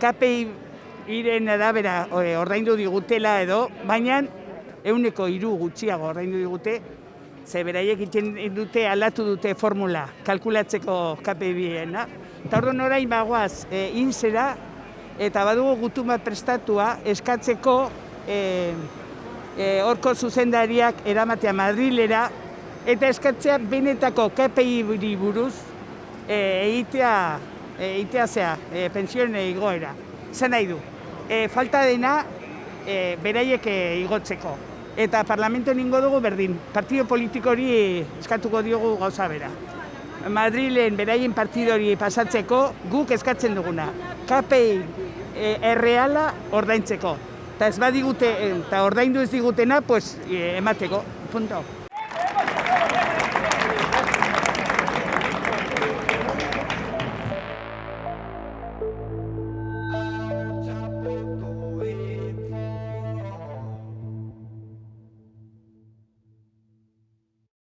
KPI iren arabera e, ordaindu digutela edo, baina euneko hiru gutxiago ordaindu digute, ze beraiek egiten dute aldatu dute formula kalkulatzeko KPI-ena. Eta orduan orain bagoaz e, inzera, eta badugu gutun bat prestatua eskatzeko e, e, orko zuzendariak eramatea Madrilera, eta eskatzea benetako KPI buruz e, egitea, e, egitea zea, e, pensioen igoera. Zan nahi du, e, falta dena e, beraiek e, igotzeko. Eta parlamento ningo dugu berdin, partido politiko hori eskatuko diogu gauza bera. Madrilen beraien partido hori pasatzeko guk eskatzen duguna. KPI e, erreala ordaintzeko. Eta ez badigute, eta ordaindu ez digutena, pues, e, emateko. Punto.